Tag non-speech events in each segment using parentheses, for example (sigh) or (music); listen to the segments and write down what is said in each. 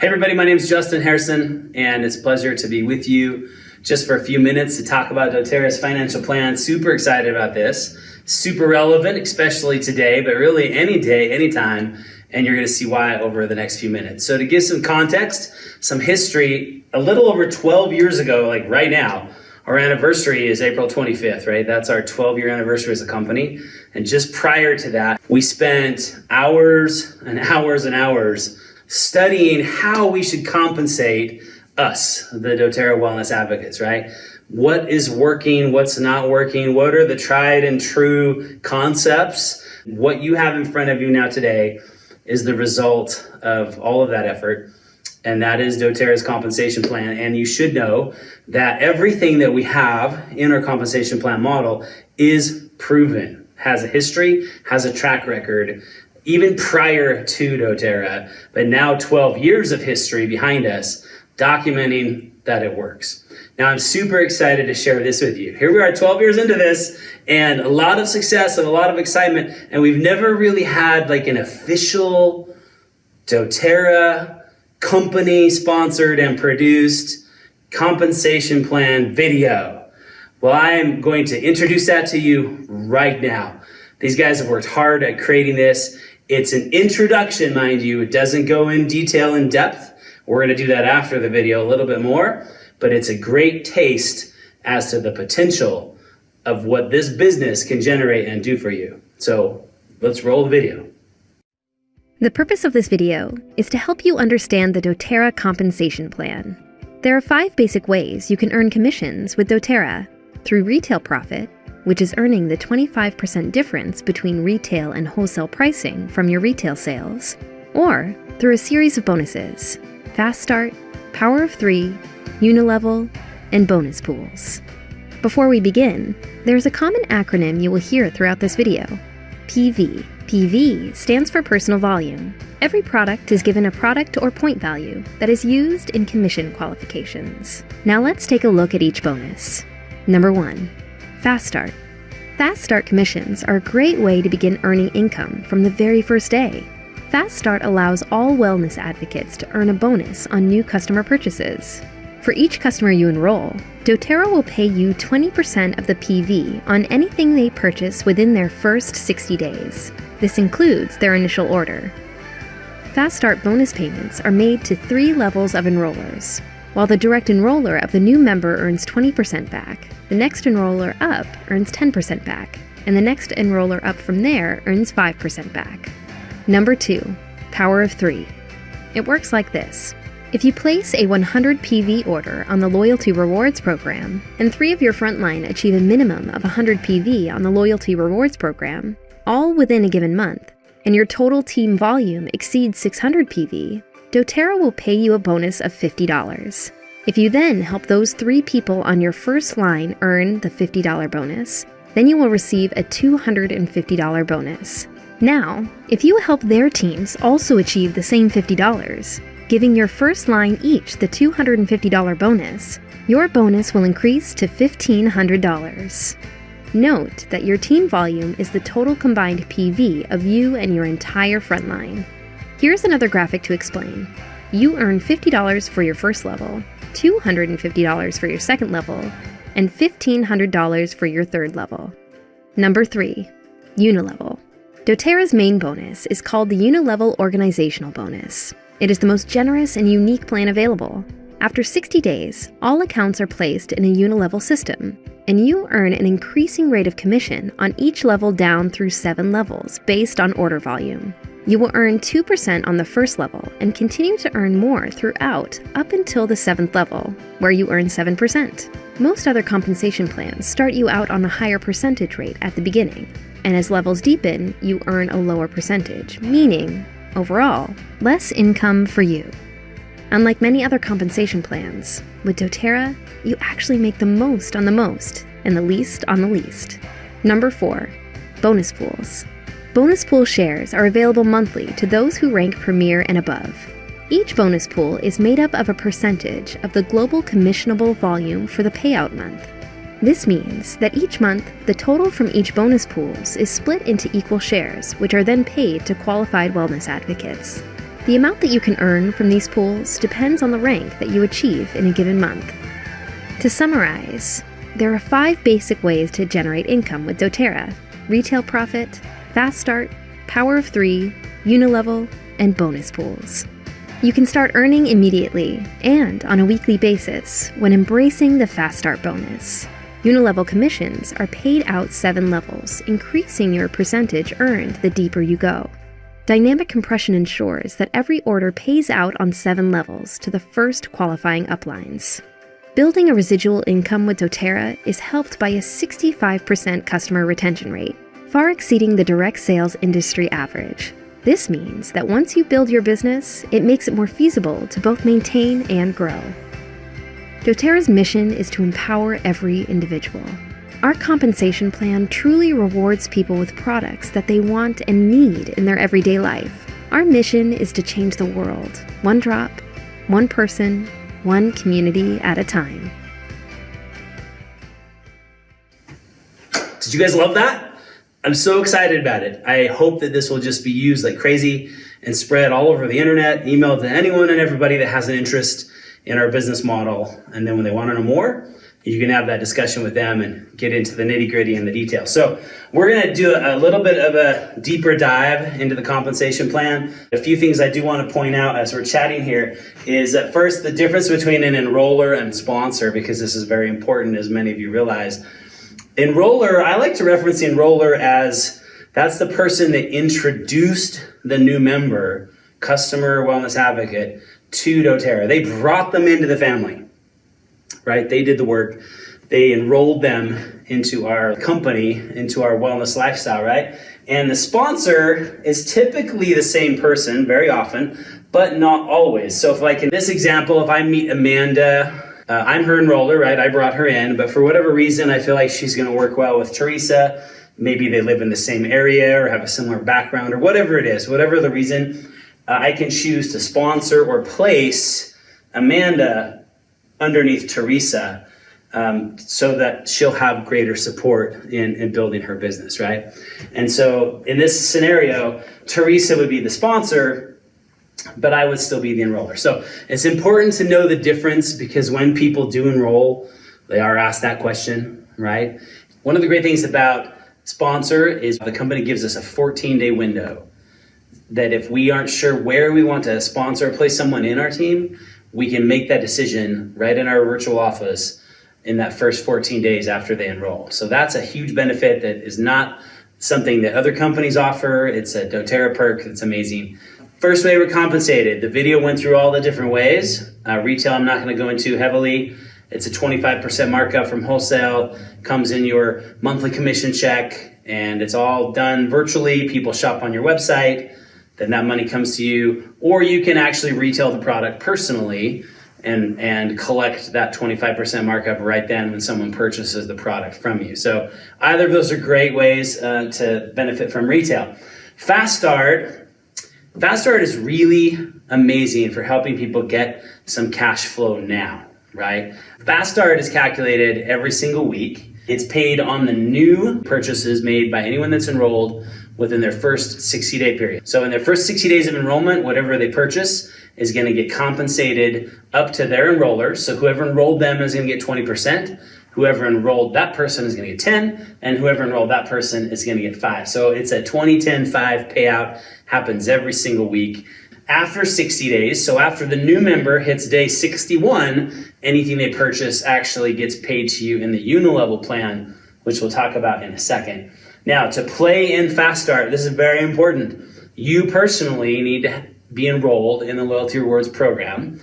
Hey everybody, my name is Justin Harrison and it's a pleasure to be with you just for a few minutes to talk about doTERRA's financial plan. Super excited about this. Super relevant, especially today, but really any day, anytime, and you're gonna see why over the next few minutes. So to give some context, some history, a little over 12 years ago, like right now, our anniversary is April 25th, right? That's our 12 year anniversary as a company. And just prior to that, we spent hours and hours and hours studying how we should compensate us, the doTERRA wellness advocates, right? What is working, what's not working, what are the tried and true concepts? What you have in front of you now today is the result of all of that effort. And that is doTERRA's compensation plan. And you should know that everything that we have in our compensation plan model is proven, has a history, has a track record, even prior to doTERRA, but now 12 years of history behind us documenting that it works. Now I'm super excited to share this with you. Here we are 12 years into this and a lot of success and a lot of excitement and we've never really had like an official doTERRA company sponsored and produced compensation plan video. Well, I am going to introduce that to you right now. These guys have worked hard at creating this. It's an introduction, mind you. It doesn't go in detail in depth. We're going to do that after the video a little bit more, but it's a great taste as to the potential of what this business can generate and do for you. So let's roll the video. The purpose of this video is to help you understand the doTERRA compensation plan. There are five basic ways you can earn commissions with doTERRA through retail profit, which is earning the 25% difference between retail and wholesale pricing from your retail sales, or through a series of bonuses Fast Start, Power of Three, Unilevel, and bonus pools. Before we begin, there's a common acronym you will hear throughout this video PV. PV stands for personal volume. Every product is given a product or point value that is used in commission qualifications. Now let's take a look at each bonus. Number 1. Fast Start. Fast Start commissions are a great way to begin earning income from the very first day. Fast Start allows all wellness advocates to earn a bonus on new customer purchases. For each customer you enroll, doTERRA will pay you 20% of the PV on anything they purchase within their first 60 days. This includes their initial order. Fast Start bonus payments are made to three levels of enrollers. While the direct enroller of the new member earns 20% back, the next enroller up earns 10% back, and the next enroller up from there earns 5% back. Number 2. Power of 3. It works like this. If you place a 100 PV order on the Loyalty Rewards program, and three of your frontline achieve a minimum of 100 PV on the Loyalty Rewards program, all within a given month, and your total team volume exceeds 600 PV, doTERRA will pay you a bonus of $50. If you then help those three people on your first line earn the $50 bonus, then you will receive a $250 bonus. Now, if you help their teams also achieve the same $50, giving your first line each the $250 bonus, your bonus will increase to $1,500. Note that your team volume is the total combined PV of you and your entire frontline. Here's another graphic to explain. You earn $50 for your first level, $250 for your second level, and $1,500 for your third level. Number 3. Unilevel. doTERRA's main bonus is called the Unilevel Organizational Bonus. It is the most generous and unique plan available. After 60 days, all accounts are placed in a Unilevel system, and you earn an increasing rate of commission on each level down through 7 levels based on order volume. You will earn 2% on the first level and continue to earn more throughout up until the 7th level, where you earn 7%. Most other compensation plans start you out on a higher percentage rate at the beginning, and as levels deepen, you earn a lower percentage, meaning, overall, less income for you. Unlike many other compensation plans, with doTERRA, you actually make the most on the most and the least on the least. Number 4. Bonus pools. Bonus pool shares are available monthly to those who rank Premier and above. Each bonus pool is made up of a percentage of the global commissionable volume for the payout month. This means that each month, the total from each bonus pools is split into equal shares, which are then paid to qualified wellness advocates. The amount that you can earn from these pools depends on the rank that you achieve in a given month. To summarize, there are five basic ways to generate income with doTERRA retail profit, fast start, power of three, unilevel, and bonus pools. You can start earning immediately and on a weekly basis when embracing the Fast Start bonus. Unilevel commissions are paid out seven levels, increasing your percentage earned the deeper you go. Dynamic compression ensures that every order pays out on seven levels to the first qualifying uplines. Building a residual income with doTERRA is helped by a 65% customer retention rate, far exceeding the direct sales industry average. This means that once you build your business, it makes it more feasible to both maintain and grow. doTERRA's mission is to empower every individual. Our compensation plan truly rewards people with products that they want and need in their everyday life. Our mission is to change the world, one drop, one person, one community at a time. Did you guys love that? I'm so excited about it. I hope that this will just be used like crazy and spread all over the internet, emailed to anyone and everybody that has an interest in our business model. And then when they want to know more, you can have that discussion with them and get into the nitty gritty and the details. So we're going to do a little bit of a deeper dive into the compensation plan. A few things I do want to point out as we're chatting here is that first the difference between an enroller and sponsor, because this is very important as many of you realize. Enroller, I like to reference the enroller as that's the person that introduced the new member, customer wellness advocate, to doTERRA. They brought them into the family, right? They did the work. They enrolled them into our company, into our wellness lifestyle, right? And the sponsor is typically the same person very often, but not always. So if like in this example, if I meet Amanda uh, I'm her enroller, right? I brought her in, but for whatever reason, I feel like she's going to work well with Teresa. Maybe they live in the same area or have a similar background or whatever it is, whatever the reason, uh, I can choose to sponsor or place Amanda underneath Teresa um, so that she'll have greater support in, in building her business, right? And so in this scenario, Teresa would be the sponsor but I would still be the enroller. So it's important to know the difference because when people do enroll, they are asked that question, right? One of the great things about sponsor is the company gives us a 14 day window that if we aren't sure where we want to sponsor or place someone in our team, we can make that decision right in our virtual office in that first 14 days after they enroll. So that's a huge benefit that is not something that other companies offer. It's a doTERRA perk that's amazing. First way we're compensated. The video went through all the different ways. Uh, retail, I'm not going to go into heavily. It's a 25% markup from wholesale, comes in your monthly commission check, and it's all done virtually. People shop on your website, then that money comes to you. Or you can actually retail the product personally and, and collect that 25% markup right then when someone purchases the product from you. So either of those are great ways uh, to benefit from retail. Fast Start Fast Start is really amazing for helping people get some cash flow now, right? Fast Start is calculated every single week. It's paid on the new purchases made by anyone that's enrolled within their first 60 day period. So in their first 60 days of enrollment, whatever they purchase is going to get compensated up to their enrollers. So whoever enrolled them is going to get 20%. Whoever enrolled that person is going to get 10, and whoever enrolled that person is going to get 5. So it's a 20, 10, 5 payout, happens every single week. After 60 days, so after the new member hits day 61, anything they purchase actually gets paid to you in the unilevel plan, which we'll talk about in a second. Now, to play in Fast Start, this is very important. You personally need to be enrolled in the Loyalty Rewards program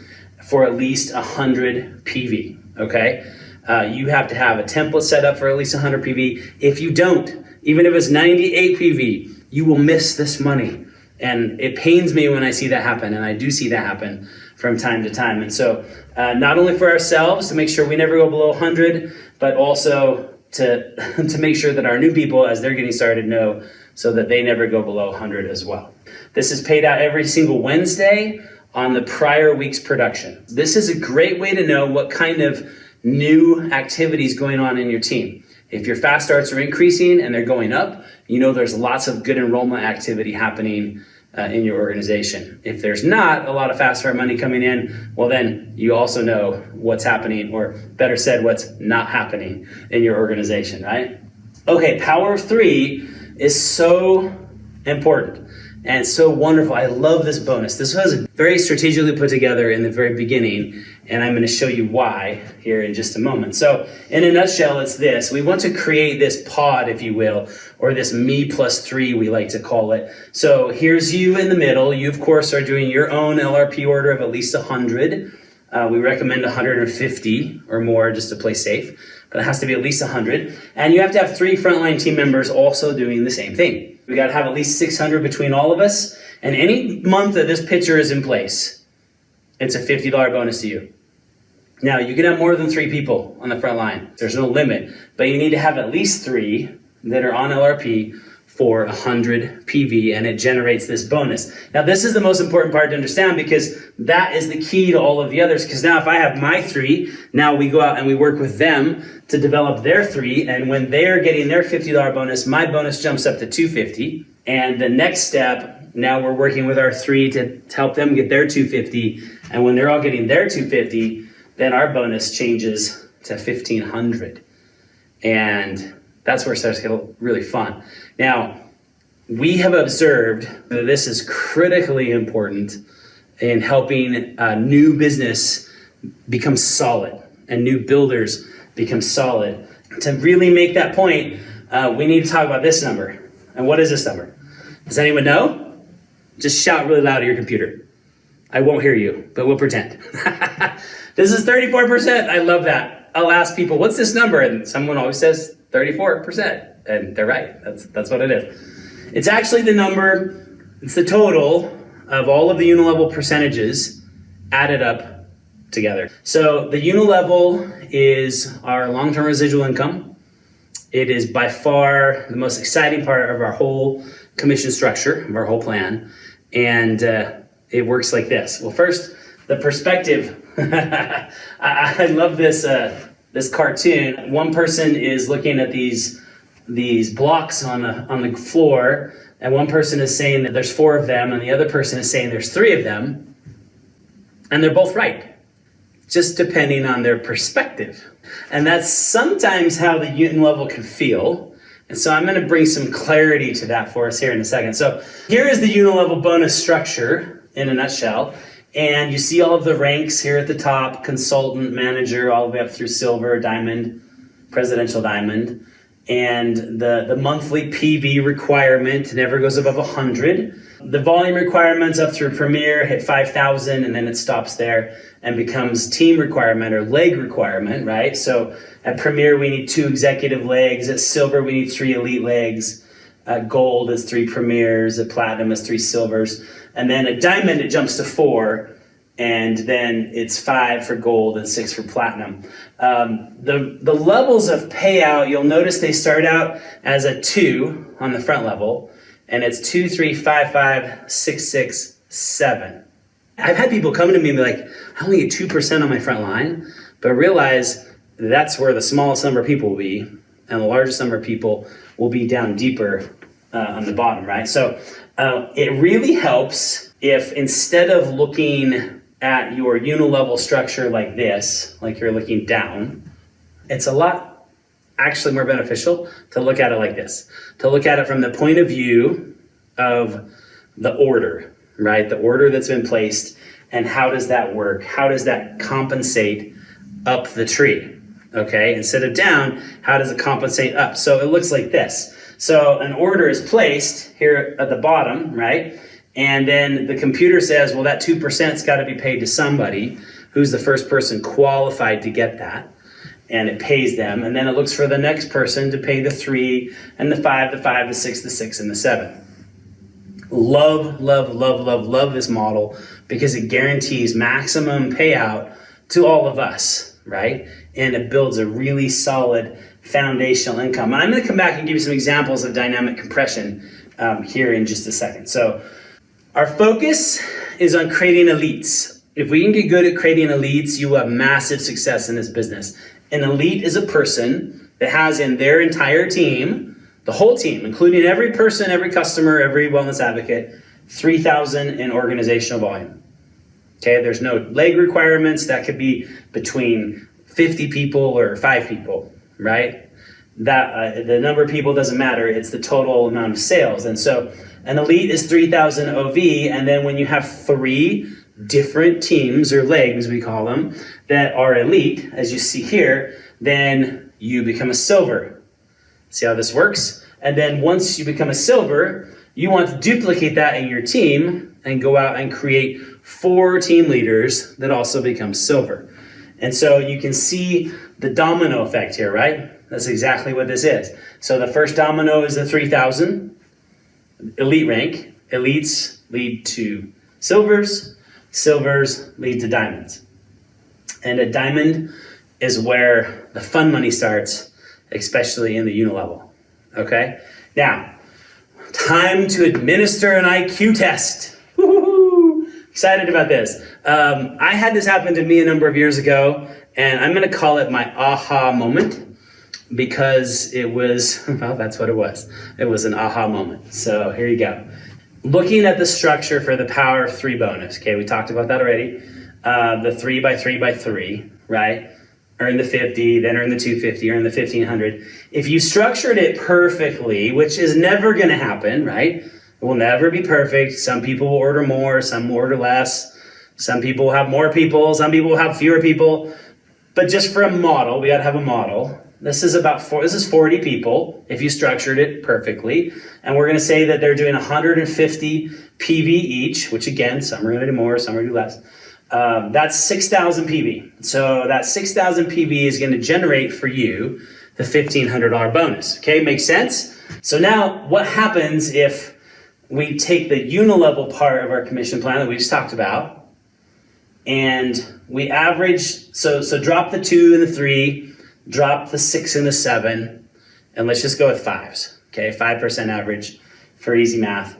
for at least 100 PV, okay? Uh, you have to have a template set up for at least 100 PV. If you don't, even if it's 98 PV, you will miss this money. And it pains me when I see that happen, and I do see that happen from time to time. And so, uh, not only for ourselves to make sure we never go below 100, but also to, (laughs) to make sure that our new people, as they're getting started, know so that they never go below 100 as well. This is paid out every single Wednesday on the prior week's production. This is a great way to know what kind of new activities going on in your team. If your fast starts are increasing and they're going up, you know there's lots of good enrollment activity happening uh, in your organization. If there's not a lot of fast start money coming in, well, then you also know what's happening, or better said, what's not happening in your organization, right? Okay, power of three is so important and so wonderful. I love this bonus. This was very strategically put together in the very beginning, and I'm going to show you why here in just a moment. So, in a nutshell, it's this. We want to create this pod, if you will, or this me plus three, we like to call it. So, here's you in the middle. You, of course, are doing your own LRP order of at least 100. Uh, we recommend 150 or more just to play safe, but it has to be at least 100. And you have to have three frontline team members also doing the same thing. We got to have at least 600 between all of us. And any month that this pitcher is in place, it's a $50 bonus to you. Now, you can have more than three people on the front line. There's no limit, but you need to have at least three that are on LRP for 100 PV and it generates this bonus. Now, this is the most important part to understand because that is the key to all of the others. Because now, if I have my three, now we go out and we work with them to develop their three. And when they're getting their $50 bonus, my bonus jumps up to 250. And the next step, now we're working with our three to, to help them get their 250. And when they're all getting their 250, then our bonus changes to 1500. And that's where it starts to get really fun. Now, we have observed that this is critically important in helping a new business become solid and new builders become solid. To really make that point, uh, we need to talk about this number. And what is this number? Does anyone know? Just shout really loud at your computer. I won't hear you, but we'll pretend. (laughs) this is 34%. I love that. I'll ask people, what's this number? And someone always says 34%. And they're right. That's, that's what it is. It's actually the number, it's the total of all of the unilevel percentages added up together. So the unilevel is our long-term residual income. It is by far the most exciting part of our whole commission structure, of our whole plan. And uh, it works like this. Well, first, the perspective. (laughs) I, I, love this uh, this cartoon. One person is looking at these these blocks on the on the floor, and one person is saying that there's four of them, and the other person is saying there's three of them, and they're both right, just depending on their perspective. And that's sometimes how the unilevel can feel. And so I'm going to bring some clarity to that for us here in a second. So here is the unilevel bonus structure in a nutshell. And you see all of the ranks here at the top, consultant, manager, all the way up through silver, diamond, presidential diamond. And the, the monthly PV requirement never goes above 100. The volume requirements up through Premier hit 5,000 and then it stops there and becomes team requirement or leg requirement, right? So at Premier, we need two executive legs. At Silver, we need three elite legs. At Gold is three Premiers. At Platinum is three Silvers. And then a Diamond, it jumps to four. And then it's five for Gold and six for Platinum. Um, the, the levels of payout, you'll notice they start out as a two on the front level. And it's two, three, five, five, six, six, seven. I've had people come to me and be like, I only get 2% on my front line, but realize that's where the smallest number of people will be, and the largest number of people will be down deeper uh, on the bottom, right? So uh, it really helps if instead of looking at your unilevel structure like this, like you're looking down, it's a lot actually more beneficial to look at it like this, to look at it from the point of view of the order, right? The order that's been placed and how does that work? How does that compensate up the tree? Okay, instead of down, how does it compensate up? So it looks like this. So an order is placed here at the bottom, right? And then the computer says, well, that 2%'s got to be paid to somebody who's the first person qualified to get that. And it pays them. And then it looks for the next person to pay the three and the five, the five, the six, the six, and the seven. Love, love, love, love, love this model because it guarantees maximum payout to all of us, right? And it builds a really solid foundational income. And I'm going to come back and give you some examples of dynamic compression um, here in just a second. So our focus is on creating elites. If we can get good at creating elites, you will have massive success in this business. An elite is a person that has in their entire team, the whole team, including every person, every customer, every wellness advocate, 3,000 in organizational volume. Okay, there's no leg requirements. That could be between 50 people or five people, right? That uh, the number of people doesn't matter. It's the total amount of sales. And so an elite is 3,000 OV. And then when you have three different teams or legs, we call them, that are elite, as you see here, then you become a silver. See how this works? And then once you become a silver, you want to duplicate that in your team and go out and create four team leaders that also become silver. And so you can see the domino effect here, right? That's exactly what this is. So the first domino is the 3000 elite rank. Elites lead to silvers, silvers lead to diamonds. And a diamond is where the fun money starts, especially in the unilevel. Okay? Now, time to administer an IQ test. Excited about this. Um, I had this happen to me a number of years ago, and I'm going to call it my aha moment because it was, (laughs) well, that's what it was. It was an aha moment. So here you go. Looking at the structure for the power of three bonus, okay, we talked about that already. Uh, the three by three by three, right? Earn the 50, then earn the 250, earn the 1500. If you structured it perfectly, which is never going to happen, right? It will never be perfect. Some people will order more, some will order less. Some people will have more people, some people will have fewer people. But just for a model, we got to have a model. This is about four, this is 40 people if you structured it perfectly. And we're to say that they're doing 150 PV each, which again, some are to do more, some are to do less. Um, that's 6,000 PV. So that 6,000 PV is to generate for you the $1,500 bonus. Okay, makes sense? So now what happens if we take the unilevel part of our commission plan that we just talked about and we average, so, so drop the two and the three, drop the six and the seven, and let's just go with fives. Okay, 5% average for easy math.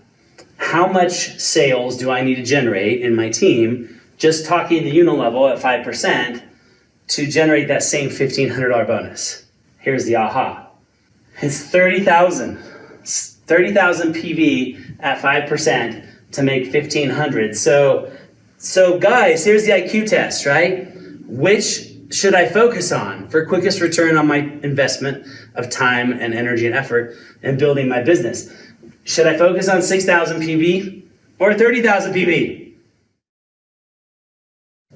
How much sales do I need to generate in my team just talking the unilevel at 5% to generate that same $1,500 bonus? Here's the aha. It's 30,000. 30,000 PV at 5% to make 1,500. So, so guys, here's the IQ test, right? Which should I focus on for quickest return on my investment of time and energy and effort in building my business? Should I focus on 6,000 PV or 30,000 PV?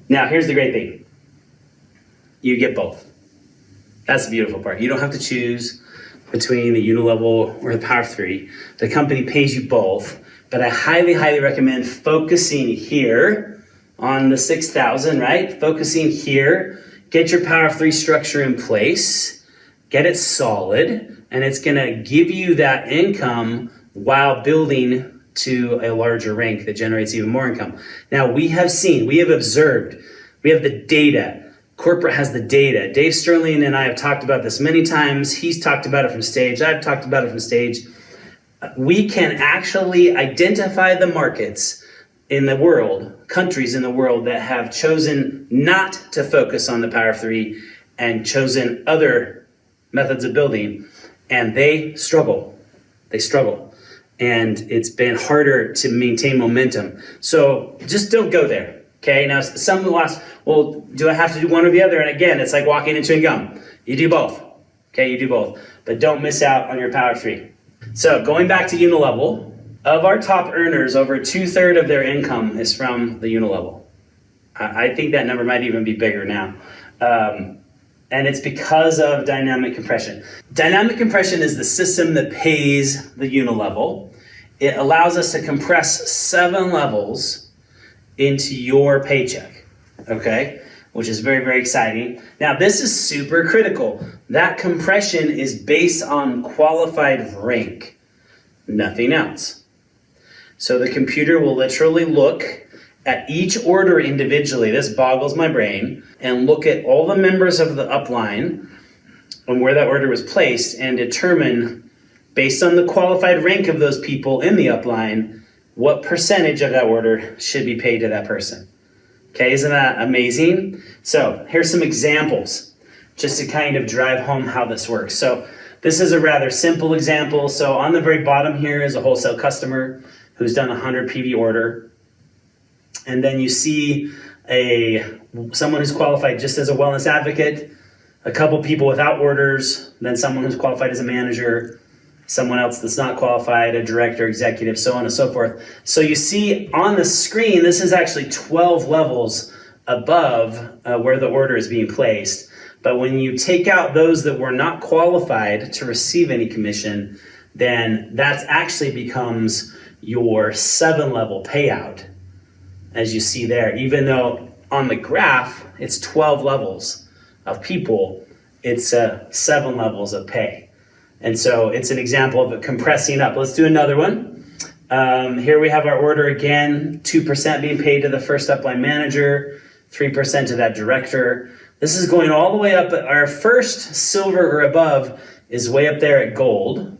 Now, here's the great thing. You get both. That's the beautiful part. You don't have to choose between the unilevel or the power of three. The company pays you both, but I highly, highly recommend focusing here on the 6,000, right? Focusing here, get your power of three structure in place, get it solid, and it's gonna give you that income while building to a larger rank that generates even more income. Now we have seen, we have observed, we have the data Corporate has the data. Dave Stirling and I have talked about this many times. He's talked about it from stage. I've talked about it from stage. We can actually identify the markets in the world, countries in the world that have chosen not to focus on the Power of Three and chosen other methods of building, and they struggle. They struggle. And it's been harder to maintain momentum. So just don't go there. Okay, now some will ask, well, do I have to do one or the other? And again, it's like walking into a gum. You do both. Okay, you do both. But don't miss out on your power three. So going back to Unilevel, of our top earners, over two-thirds of their income is from the Unilevel. I think that number might even be bigger now. Um, and it's because of dynamic compression. Dynamic compression is the system that pays the Unilevel. It allows us to compress seven levels into your paycheck, okay? Which is very, very exciting. Now, this is super critical. That compression is based on qualified rank, nothing else. So the computer will literally look at each order individually, this boggles my brain, and look at all the members of the upline and where that order was placed and determine, based on the qualified rank of those people in the upline, what percentage of that order should be paid to that person. Okay, isn't that amazing? So here's some examples just to kind of drive home how this works. So this is a rather simple example. So on the very bottom here is a wholesale customer. who's done a 100 PV order. And then you see a someone who's qualified just as a wellness advocate, a couple people without orders, then someone who's qualified as a manager, someone else that's not qualified, a director, executive, so on and so forth. So you see on the screen, this is actually 12 levels above uh, where the order is being placed. But when you take out those that were not qualified to receive any commission, then that actually becomes your seven level payout, as you see there. Even though on the graph, it's 12 levels of people, it's uh, seven levels of pay. And so it's an example of it compressing up. Let's do another one. Um, here we have our order again, 2% being paid to the first upline manager, 3% to that director. This is going all the way up. Our first silver or above is way up there at gold.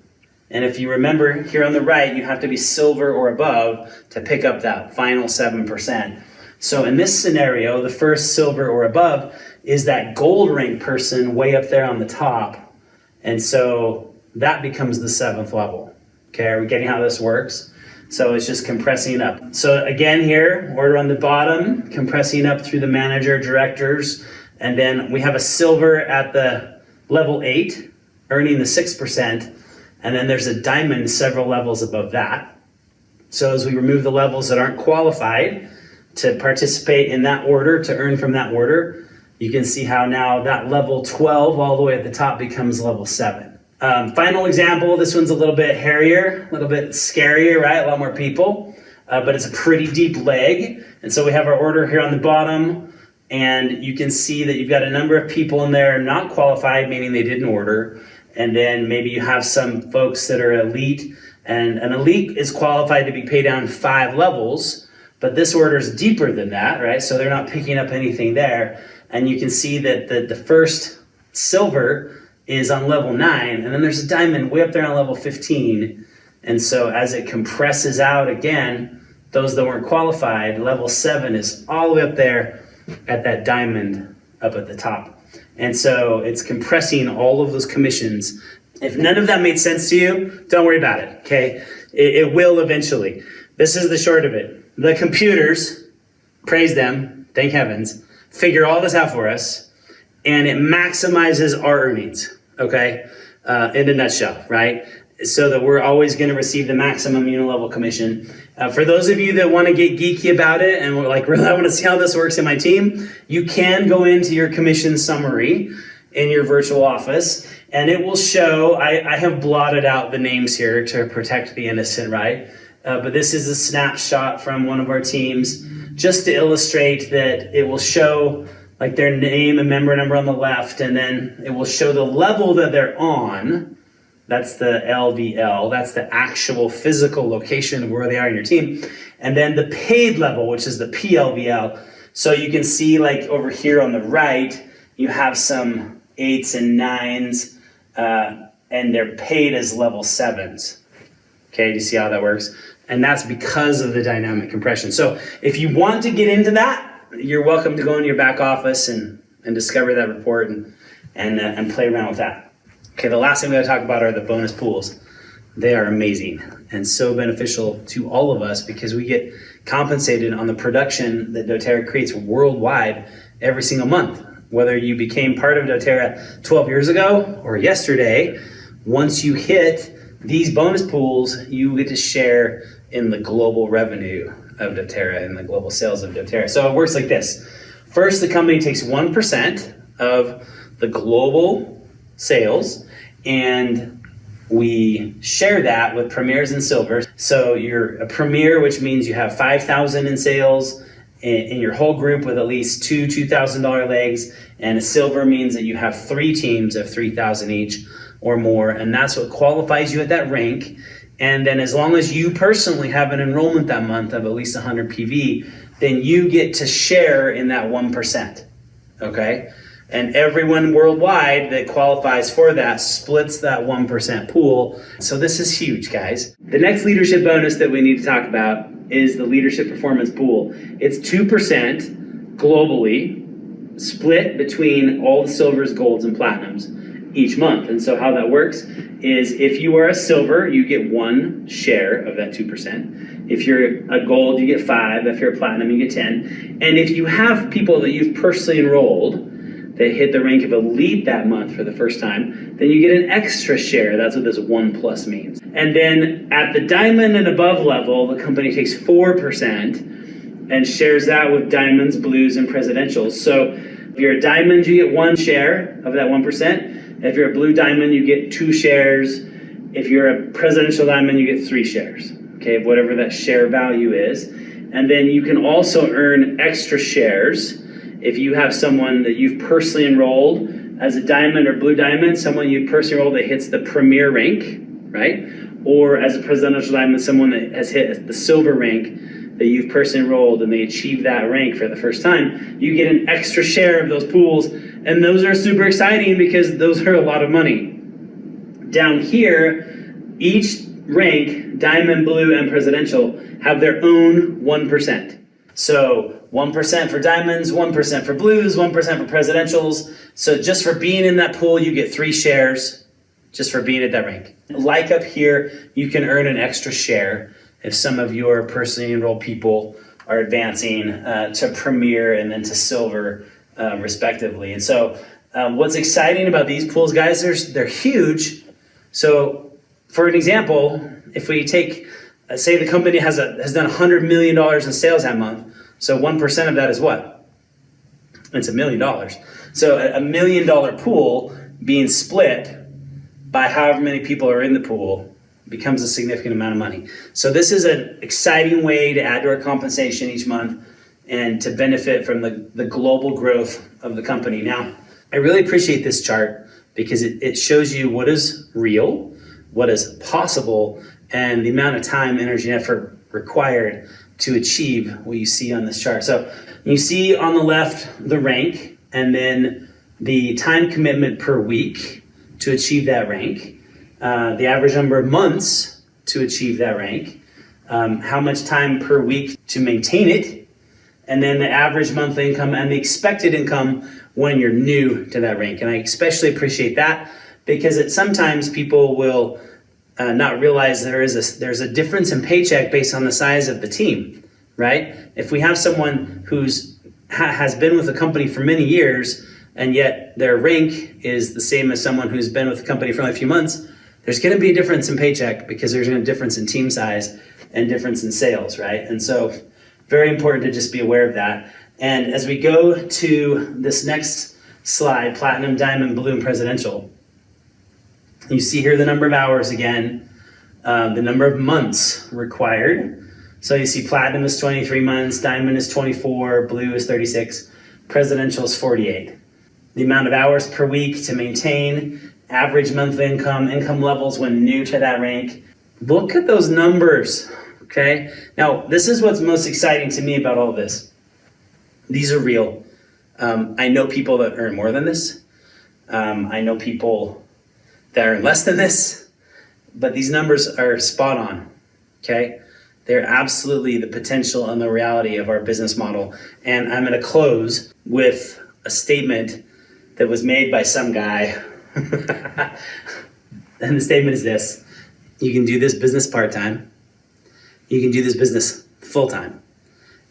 And if you remember here on the right, you have to be silver or above to pick up that final 7%. So in this scenario, the first silver or above is that gold rank person way up there on the top. And so that becomes the seventh level. Okay, are we getting how this works? So it's just compressing up. So again here, order on the bottom, compressing up through the manager, directors, and then we have a silver at the level eight, earning the 6%, and then there's a diamond several levels above that. So as we remove the levels that aren't qualified to participate in that order, to earn from that order, you can see how now that level 12 all the way at the top becomes level seven. Um, final example, this one's a little bit hairier, a little bit scarier, right? A lot more people, uh, but it's a pretty deep leg. And so we have our order here on the bottom, and you can see that you've got a number of people in there not qualified, meaning they didn't order. And then maybe you have some folks that are elite, and an elite is qualified to be paid down five levels, but this order is deeper than that, right? So they're not picking up anything there. And you can see that the, the first silver is on level nine, and then there's a diamond way up there on level 15. And so as it compresses out again, those that weren't qualified, level seven is all the way up there at that diamond up at the top. And so it's compressing all of those commissions. If none of that made sense to you, don't worry about it, okay? It, it will eventually. This is the short of it. The computers, praise them, thank heavens, figure all this out for us, and it maximizes our earnings, okay? Uh, in a nutshell, right? So that we're always going to receive the maximum unilevel commission. Uh, for those of you that want to get geeky about it and we're like, (laughs) really, I want to see how this works in my team, you can go into your commission summary in your virtual office and it will show, I, I have blotted out the names here to protect the innocent, right? Uh, but this is a snapshot from one of our teams just to illustrate that it will show like their name and member number on the left, and then it will show the level that they're on. That's the LVL. That's the actual physical location of where they are in your team. And then the paid level, which is the PLVL. So you can see like over here on the right, you have some eights and nines, uh, and they're paid as level sevens. Okay, do you see how that works? And that's because of the dynamic compression. So if you want to get into that, you're welcome to go into your back office and, and discover that report and, and, uh, and play around with that. Okay, the last thing we gotta talk about are the bonus pools. They are amazing and so beneficial to all of us because we get compensated on the production that doTERRA creates worldwide every single month. Whether you became part of doTERRA 12 years ago or yesterday, once you hit these bonus pools, you get to share in the global revenue of doTERRA and the global sales of doTERRA. So it works like this. First, the company takes 1% of the global sales and we share that with premiers and silvers. So you're a premier, which means you have 5,000 in sales in, in your whole group with at least two $2,000 legs. And a silver means that you have three teams of 3,000 each or more. And that's what qualifies you at that rank. And then as long as you personally have an enrollment that month of at least 100 PV, then you get to share in that 1%. Okay? And everyone worldwide that qualifies for that splits that 1% pool. So this is huge, guys. The next leadership bonus that we need to talk about is the leadership performance pool. It's 2% globally, split between all the silvers, golds, and platinums. Each month. And so how that works is if you are a silver, you get one share of that 2%. If you're a gold, you get five. If you're a platinum, you get 10. And if you have people that you've personally enrolled that hit the rank of elite that month for the first time, then you get an extra share. That's what this one plus means. And then at the diamond and above level, the company takes 4% and shares that with diamonds, blues, and presidentials. So if you're a diamond, you get one share of that 1%. If you're a blue diamond, you get two shares. If you're a presidential diamond, you get three shares, okay, whatever that share value is. And then you can also earn extra shares if you have someone that you've personally enrolled as a diamond or blue diamond, someone you've personally enrolled that hits the premier rank, right? Or as a presidential diamond, someone that has hit the silver rank that you've personally enrolled and they achieve that rank for the first time, you get an extra share of those pools. And those are super exciting because those are a lot of money. Down here, each rank, diamond, blue, and presidential, have their own 1%. So 1% for diamonds, 1% for blues, 1% for presidentials. So just for being in that pool, you get three shares just for being at that rank. Like up here, you can earn an extra share if some of your personally enrolled people are advancing uh, to premier and then to silver, uh, respectively. And so, um, what's exciting about these pools, guys, they're, they're huge. So, for an example, if we take, uh, say, the company has a has done $100 million in sales that month, so 1% of that is what? It's a million dollars. So, a million dollar pool being split by however many people are in the pool becomes a significant amount of money. So this is an exciting way to add to our compensation each month and to benefit from the, the global growth of the company. Now, I really appreciate this chart because it, it shows you what is real, what is possible, and the amount of time, energy, and effort required to achieve what you see on this chart. So you see on the left the rank and then the time commitment per week to achieve that rank. Uh, the average number of months to achieve that rank, um, how much time per week to maintain it, and then the average monthly income and the expected income when you're new to that rank. And I especially appreciate that because it sometimes people will uh, not realize there is a there's a difference in paycheck based on the size of the team, right? If we have someone who's ha has been with the company for many years and yet their rank is the same as someone who's been with the company for only a few months, there's going to be a difference in paycheck because there's a difference in team size and difference in sales, right? And so, very important to just be aware of that. And as we go to this next slide, platinum, diamond, blue, and presidential, you see here the number of hours again, uh, the number of months required. So you see platinum is 23 months, diamond is 24, blue is 36, presidential is 48. The amount of hours per week to maintain average monthly income, income levels when new to that rank. Look at those numbers, okay? Now, this is what's most exciting to me about all this. These are real. Um, I know people that earn more than this. Um, I know people that earn less than this, but these numbers are spot on, okay? They're absolutely the potential and the reality of our business model. And I'm to close with a statement that was made by some guy (laughs) (laughs) and the statement is this you can do this business part time, you can do this business full time,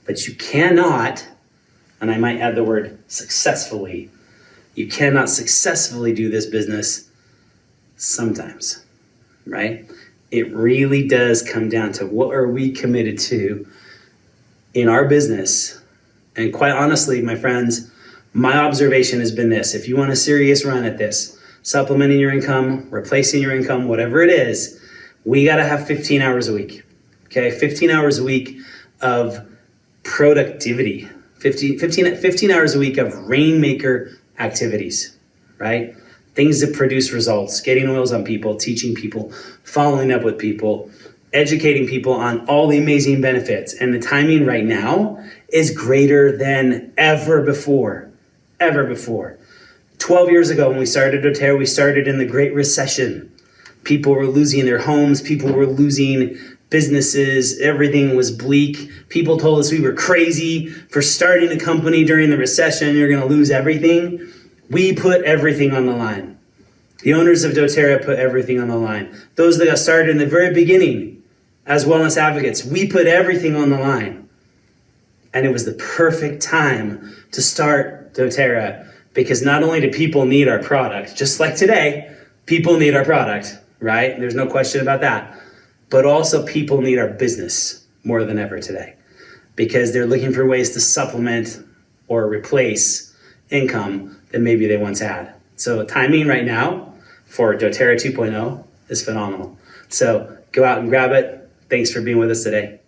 but you cannot, and I might add the word successfully, you cannot successfully do this business sometimes, right? It really does come down to what are we committed to in our business. And quite honestly, my friends, my observation has been this if you want a serious run at this, supplementing your income, replacing your income, whatever it is, we got to have 15 hours a week. Okay, 15 hours a week of productivity, 15, 15, 15 hours a week of rainmaker activities, right? Things that produce results, getting oils on people, teaching people, following up with people, educating people on all the amazing benefits. And the timing right now is greater than ever before, ever before. 12 years ago when we started doTERRA, we started in the Great Recession. People were losing their homes, people were losing businesses, everything was bleak. People told us we were crazy for starting a company during the recession, you're going to lose everything. We put everything on the line. The owners of doTERRA put everything on the line. Those that got started in the very beginning as wellness advocates, we put everything on the line. And it was the perfect time to start doTERRA because not only do people need our product, just like today, people need our product, right? There's no question about that. But also, people need our business more than ever today because they're looking for ways to supplement or replace income that maybe they once had. So, timing right now for doTERRA 2.0 is phenomenal. So, go out and grab it. Thanks for being with us today.